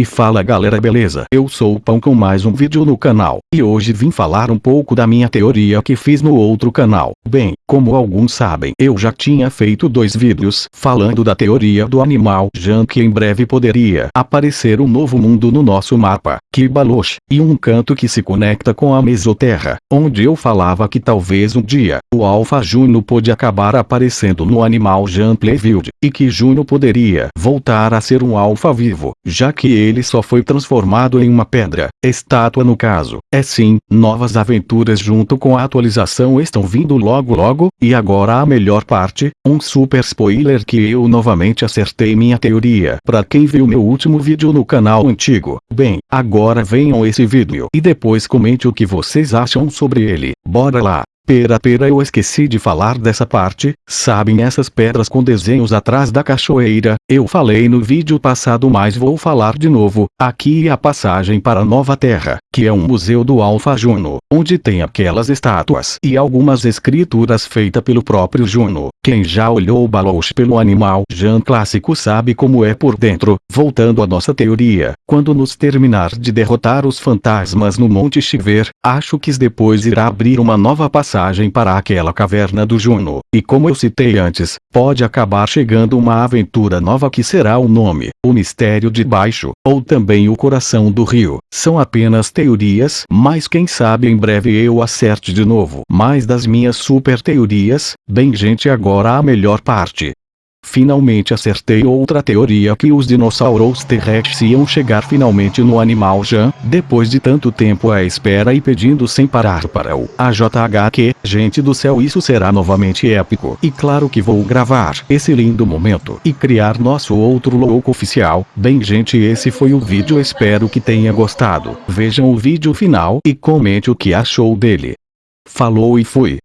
E fala galera beleza? Eu sou o Pão com mais um vídeo no canal, e hoje vim falar um pouco da minha teoria que fiz no outro canal. Bem, como alguns sabem, eu já tinha feito dois vídeos falando da teoria do animal Jan que em breve poderia aparecer um novo mundo no nosso mapa, Kibalosh, e um canto que se conecta com a Mesoterra, onde eu falava que talvez um dia, o Alpha Juno pode acabar aparecendo no animal Jan Playfield, e que Juno poderia voltar a ser um Alpha vivo, já que ele só foi transformado em uma pedra, estátua no caso. É sim, novas aventuras junto com a atualização estão vindo logo logo, e agora a melhor parte, um super spoiler que eu novamente acertei minha teoria. Pra quem viu meu último vídeo no canal antigo, bem, agora venham esse vídeo e depois comente o que vocês acham sobre ele. Bora lá! Pera pera eu esqueci de falar dessa parte, sabem essas pedras com desenhos atrás da cachoeira, eu falei no vídeo passado mas vou falar de novo, aqui é a passagem para Nova Terra, que é um museu do Alfa Juno, onde tem aquelas estátuas e algumas escrituras feitas pelo próprio Juno. Quem já olhou o Baloch pelo animal Jan clássico sabe como é por dentro, voltando à nossa teoria, quando nos terminar de derrotar os fantasmas no Monte Chiver, acho que depois irá abrir uma nova passagem passagem para aquela caverna do Juno, e como eu citei antes, pode acabar chegando uma aventura nova que será o nome, o Mistério de Baixo, ou também o Coração do Rio. São apenas teorias, mas quem sabe em breve eu acerte de novo. Mais das minhas super teorias, bem gente agora a melhor parte. Finalmente acertei outra teoria que os dinossauros terrestres iam chegar finalmente no animal Jan, depois de tanto tempo à espera e pedindo sem parar para o AJHQ. Gente do céu isso será novamente épico. E claro que vou gravar esse lindo momento e criar nosso outro louco oficial. Bem gente esse foi o vídeo espero que tenha gostado. Vejam o vídeo final e comente o que achou dele. Falou e fui.